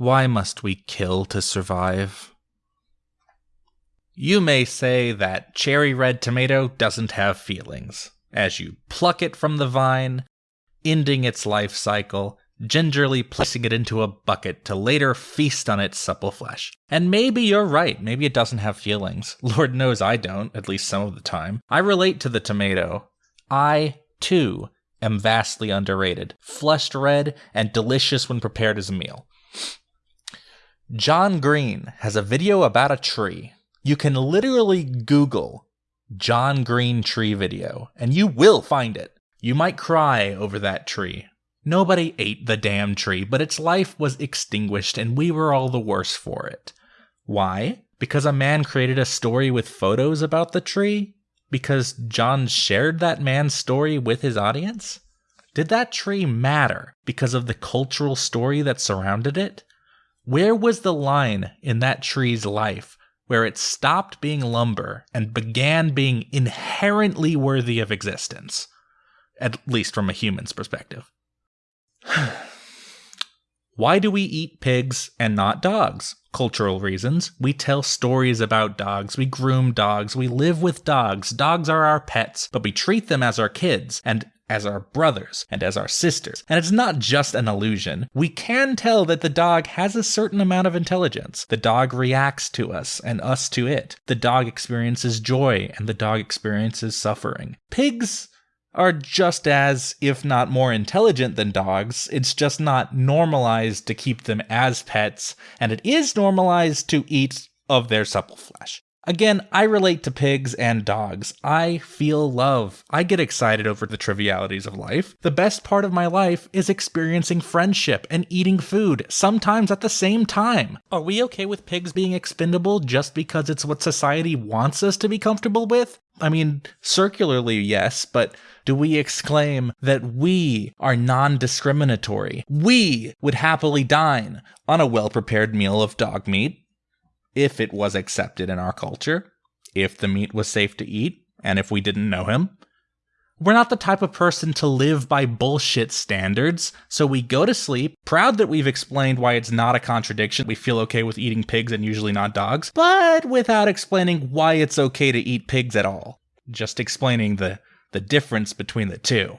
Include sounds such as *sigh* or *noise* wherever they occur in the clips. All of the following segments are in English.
Why must we kill to survive? You may say that cherry red tomato doesn't have feelings. As you pluck it from the vine, ending its life cycle, gingerly placing it into a bucket to later feast on its supple flesh. And maybe you're right, maybe it doesn't have feelings. *laughs* Lord knows I don't, at least some of the time. I relate to the tomato. I, too, am vastly underrated, flushed red, and delicious when prepared as a meal. John Green has a video about a tree. You can literally Google John Green tree video, and you will find it. You might cry over that tree. Nobody ate the damn tree, but its life was extinguished, and we were all the worse for it. Why? Because a man created a story with photos about the tree? Because John shared that man's story with his audience? Did that tree matter because of the cultural story that surrounded it? Where was the line in that tree's life where it stopped being lumber and began being inherently worthy of existence? At least from a human's perspective. *sighs* Why do we eat pigs and not dogs? Cultural reasons. We tell stories about dogs, we groom dogs, we live with dogs. Dogs are our pets, but we treat them as our kids and as our brothers and as our sisters. And it's not just an illusion. We can tell that the dog has a certain amount of intelligence. The dog reacts to us and us to it. The dog experiences joy and the dog experiences suffering. Pigs are just as, if not more intelligent than dogs. It's just not normalized to keep them as pets, and it is normalized to eat of their supple flesh. Again, I relate to pigs and dogs. I feel love. I get excited over the trivialities of life. The best part of my life is experiencing friendship and eating food, sometimes at the same time. Are we okay with pigs being expendable just because it's what society wants us to be comfortable with? I mean, circularly, yes, but do we exclaim that we are non discriminatory? We would happily dine on a well prepared meal of dog meat if it was accepted in our culture, if the meat was safe to eat, and if we didn't know him. We're not the type of person to live by bullshit standards, so we go to sleep, proud that we've explained why it's not a contradiction. We feel okay with eating pigs and usually not dogs, but without explaining why it's okay to eat pigs at all. Just explaining the, the difference between the two.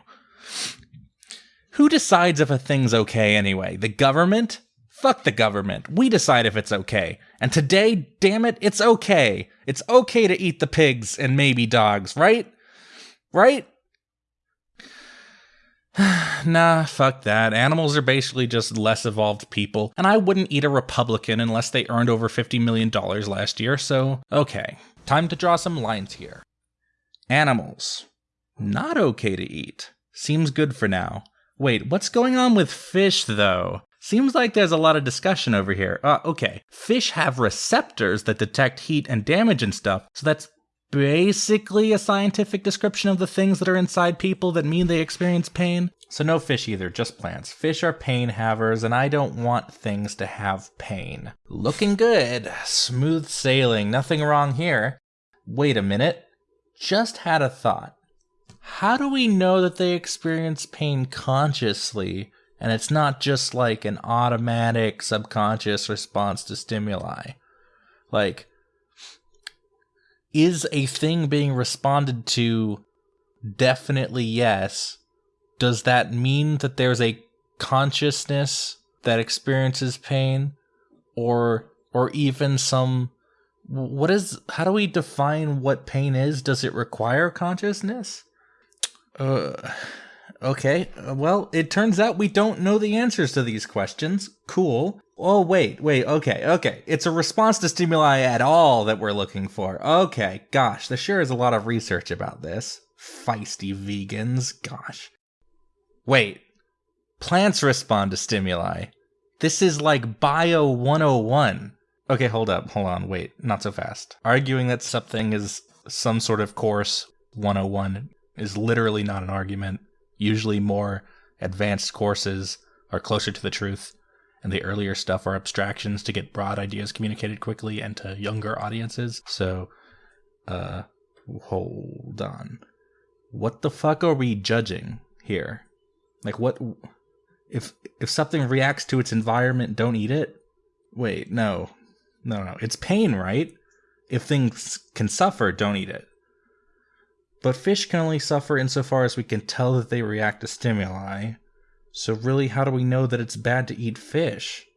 Who decides if a thing's okay anyway? The government? Fuck the government. We decide if it's okay. And today, damn it, it's okay. It's okay to eat the pigs and maybe dogs, right? Right? *sighs* nah, fuck that. Animals are basically just less evolved people, and I wouldn't eat a Republican unless they earned over $50 million last year, so okay. Time to draw some lines here. Animals. Not okay to eat. Seems good for now. Wait, what's going on with fish, though? Seems like there's a lot of discussion over here. Uh, okay. Fish have receptors that detect heat and damage and stuff, so that's basically a scientific description of the things that are inside people that mean they experience pain. So no fish either, just plants. Fish are pain havers, and I don't want things to have pain. Looking good. Smooth sailing. Nothing wrong here. Wait a minute. Just had a thought. How do we know that they experience pain consciously and it's not just like an automatic subconscious response to stimuli. Like, is a thing being responded to definitely yes? Does that mean that there's a consciousness that experiences pain? Or or even some what is how do we define what pain is? Does it require consciousness? Uh Okay, uh, well, it turns out we don't know the answers to these questions. Cool. Oh, wait, wait, okay, okay. It's a response to stimuli at all that we're looking for. Okay, gosh, there sure is a lot of research about this. Feisty vegans, gosh. Wait, plants respond to stimuli. This is like Bio 101. Okay, hold up, hold on, wait, not so fast. Arguing that something is some sort of course 101 is literally not an argument usually more advanced courses are closer to the truth and the earlier stuff are abstractions to get broad ideas communicated quickly and to younger audiences so uh hold on what the fuck are we judging here like what if if something reacts to its environment don't eat it Wait, no. No, no. It's pain, right? If things can suffer, don't eat it. But fish can only suffer insofar as we can tell that they react to stimuli. So, really, how do we know that it's bad to eat fish?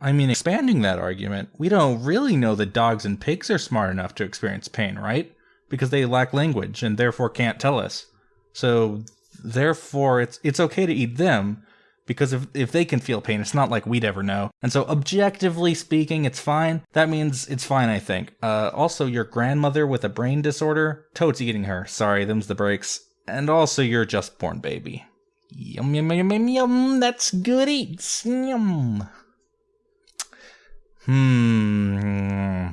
I mean, expanding that argument, we don't really know that dogs and pigs are smart enough to experience pain, right? Because they lack language and therefore can't tell us. So, therefore, it's it's okay to eat them because if if they can feel pain, it's not like we'd ever know. And so, objectively speaking, it's fine. That means it's fine, I think. Uh, also, your grandmother with a brain disorder, Toad's eating her. Sorry, them's the breaks. And also, your just born baby. Yum yum yum yum yum. That's good eats. Yum. Hmm.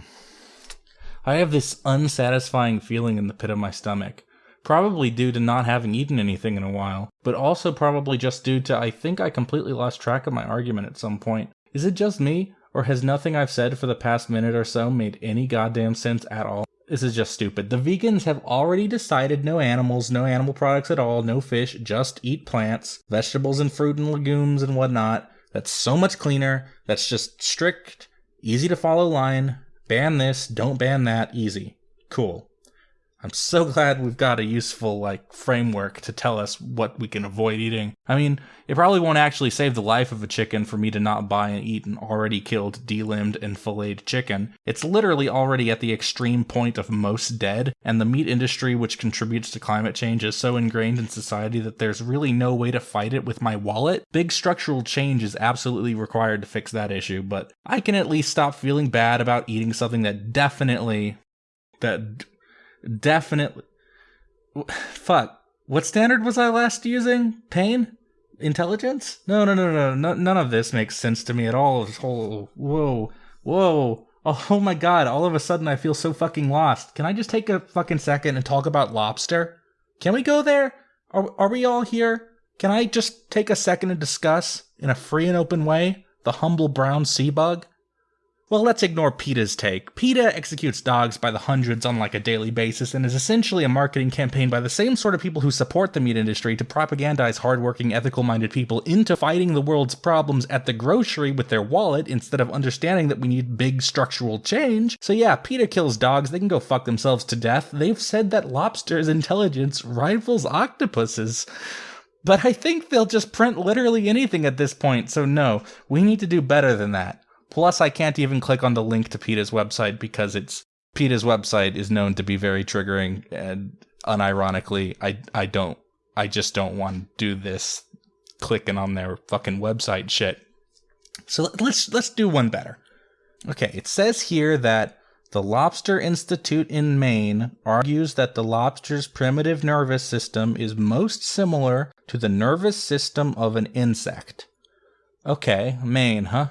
I have this unsatisfying feeling in the pit of my stomach. Probably due to not having eaten anything in a while, but also probably just due to I think I completely lost track of my argument at some point. Is it just me, or has nothing I've said for the past minute or so made any goddamn sense at all? This is just stupid. The vegans have already decided no animals, no animal products at all, no fish, just eat plants, vegetables and fruit and legumes and whatnot. That's so much cleaner. That's just strict Easy to follow line. Ban this, don't ban that, easy. Cool. I'm so glad we've got a useful like framework to tell us what we can avoid eating. I mean, it probably won't actually save the life of a chicken for me to not buy and eat an already killed, delimbed, and filleted chicken. It's literally already at the extreme point of most dead, and the meat industry, which contributes to climate change, is so ingrained in society that there's really no way to fight it with my wallet. Big structural change is absolutely required to fix that issue, but I can at least stop feeling bad about eating something that definitely that definitely. Fuck. What standard was I last using? Pain? Intelligence? No, no, no, no, no. None of this makes sense to me at all. This whole. Whoa. Whoa. Oh, my god. All of a sudden I feel so fucking lost. Can I just take a fucking second and talk about lobster? Can we go there? Are, are we all here? Can I just take a second and discuss, in a free and open way, the humble brown sea bug? Well, let's ignore PETA's take. PETA executes dogs by the hundreds on like a daily basis and is essentially a marketing campaign by the same sort of people who support the meat industry to propagandize hardworking, ethical minded people into fighting the world's problems at the grocery with their wallet instead of understanding that we need big structural change. So, yeah, PETA kills dogs, they can go fuck themselves to death. They've said that lobsters' intelligence rivals octopuses. But I think they'll just print literally anything at this point, so no, we need to do better than that. Plus, I can't even click on the link to PETA's website because it's PETA's website is known to be very triggering, and unironically, I I don't I just don't want to do this clicking on their fucking website shit. So let's let's do one better. Okay, it says here that the Lobster Institute in Maine argues that the lobster's primitive nervous system is most similar to the nervous system of an insect. Okay, Maine, huh?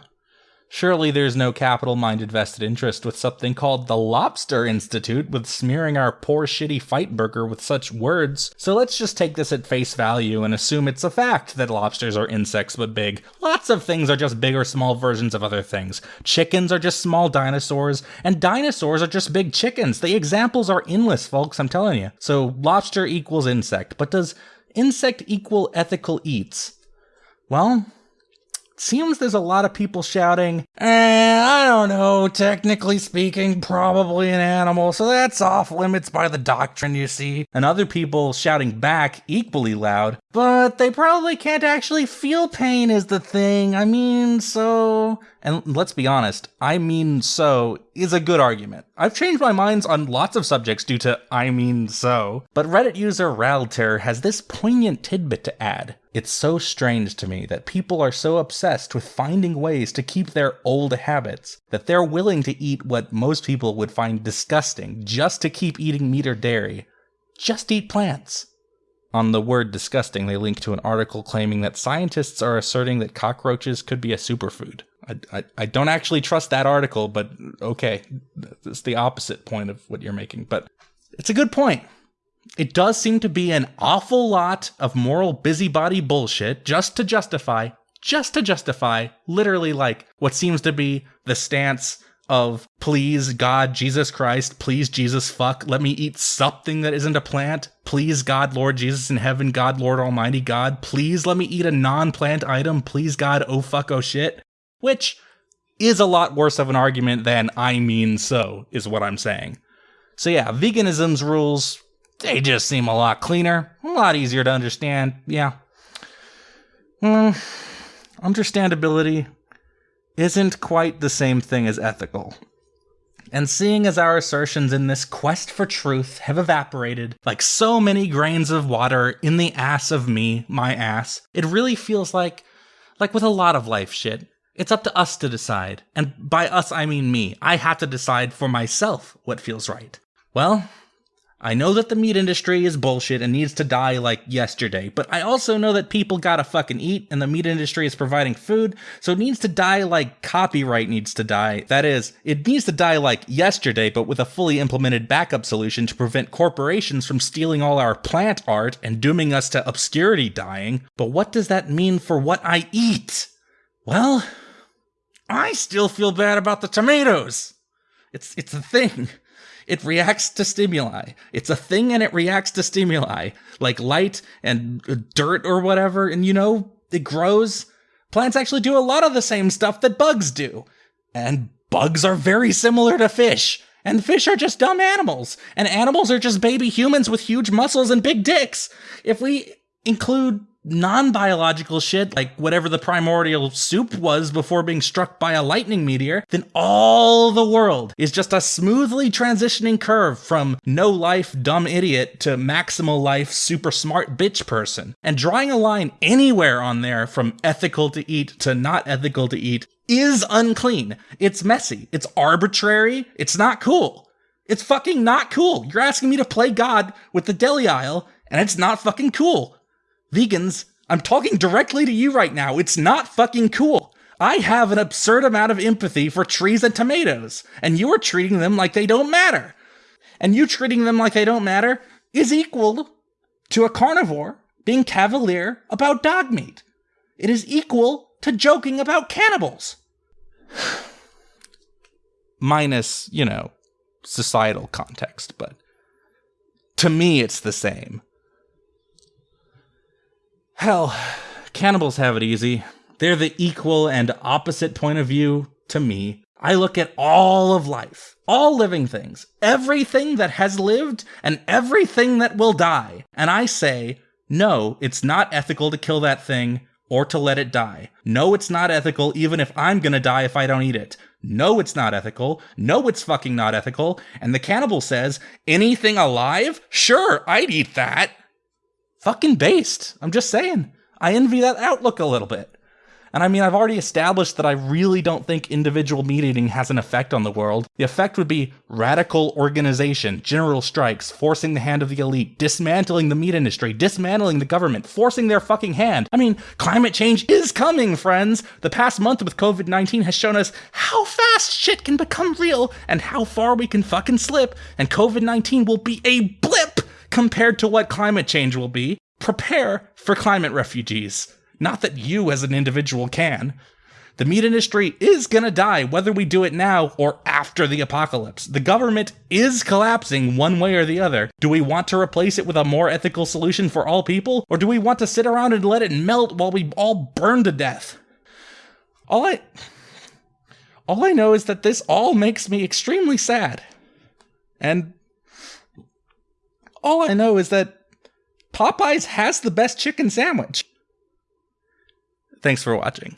Surely there's no capital minded vested interest with something called the Lobster Institute with smearing our poor shitty fight burger with such words. So let's just take this at face value and assume it's a fact that lobsters are insects but big. Lots of things are just big or small versions of other things. Chickens are just small dinosaurs, and dinosaurs are just big chickens. The examples are endless, folks, I'm telling you. So lobster equals insect, but does insect equal ethical eats? Well, seems there's a lot of people shouting, eh, I don't know, technically speaking, probably an animal, so that's off limits by the doctrine, you see. And other people shouting back equally loud, but they probably can't actually feel pain, is the thing. I mean, so. And let's be honest, I mean so is a good argument. I've changed my minds on lots of subjects due to I mean so, but Reddit user Ralter has this poignant tidbit to add. It's so strange to me that people are so obsessed with finding ways to keep their old habits that they're willing to eat what most people would find disgusting just to keep eating meat or dairy. Just eat plants. On the word disgusting, they link to an article claiming that scientists are asserting that cockroaches could be a superfood. I, I, I don't actually trust that article, but okay, it's the opposite point of what you're making. But it's a good point. It does seem to be an awful lot of moral busybody bullshit just to justify, just to justify, literally like what seems to be the stance of please God, Jesus Christ, please Jesus fuck, let me eat something that isn't a plant. Please God, Lord Jesus in heaven, God, Lord Almighty God, please let me eat a non-plant item. Please God, oh fuck, oh shit. Which is a lot worse of an argument than I mean so, is what I'm saying. So yeah, veganism's rules, they just seem a lot cleaner, a lot easier to understand. Yeah. Mm, understandability isn't quite the same thing as ethical. And seeing as our assertions in this quest for truth have evaporated like so many grains of water in the ass of me, my ass, it really feels like, like with a lot of life shit, it's up to us to decide. And by us, I mean me. I have to decide for myself what feels right. Well, I know that the meat industry is bullshit and needs to die like yesterday, but I also know that people gotta fucking eat and the meat industry is providing food, so it needs to die like copyright needs to die. That is, it needs to die like yesterday, but with a fully implemented backup solution to prevent corporations from stealing all our plant art and dooming us to obscurity dying. But what does that mean for what I eat? Well, I still feel bad about the tomatoes. It's it's a thing. It reacts to stimuli. It's a thing and it reacts to stimuli, like light and uh, dirt or whatever. And you know, it grows. Plants actually do a lot of the same stuff that bugs do. And bugs are very similar to fish. And fish are just dumb animals. And animals are just baby humans with huge muscles and big dicks. If we include non-biological shit, like whatever the primordial soup was before being struck by a lightning meteor, then all the world is just a smoothly transitioning curve from no life dumb idiot to maximal life super smart bitch person. And drawing a line anywhere on there from ethical to eat to not ethical to eat is unclean. It's messy. It's arbitrary. It's not cool. It's fucking not cool. You're asking me to play God with the deli aisle, and it's not fucking cool. Vegans, I'm talking directly to you right now. It's not fucking cool. I have an absurd amount of empathy for trees and tomatoes, and you are treating them like they don't matter. And you treating them like they don't matter is equal to a carnivore being cavalier about dog meat. It is equal to joking about cannibals. *sighs* Minus, you know, societal context, but to me it's the same. Hell, cannibals have it easy. They're the equal and opposite point of view to me. I look at all of life, all living things, everything that has lived and everything that will die, and I say, no, it's not ethical to kill that thing or to let it die. No, it's not ethical even if I'm gonna die if I don't eat it. No, it's not ethical. No, it's fucking not ethical. And the cannibal says, anything alive? Sure, I'd eat that fucking based. I'm just saying. I envy that outlook a little bit. And I mean, I've already established that I really don't think individual meat eating has an effect on the world. The effect would be radical organization, general strikes, forcing the hand of the elite, dismantling the meat industry, dismantling the government, forcing their fucking hand. I mean, climate change is coming, friends. The past month with COVID 19 has shown us how fast shit can become real and how far we can fucking slip, and COVID 19 will be a blip compared to what climate change will be. Prepare for climate refugees. Not that you as an individual can. The meat industry is gonna die whether we do it now or after the apocalypse. The government is collapsing one way or the other. Do we want to replace it with a more ethical solution for all people? Or do we want to sit around and let it melt while we all burn to death? All I. All I know is that this all makes me extremely sad. And all I know is that Popeyes has the best chicken sandwich. Thanks for watching.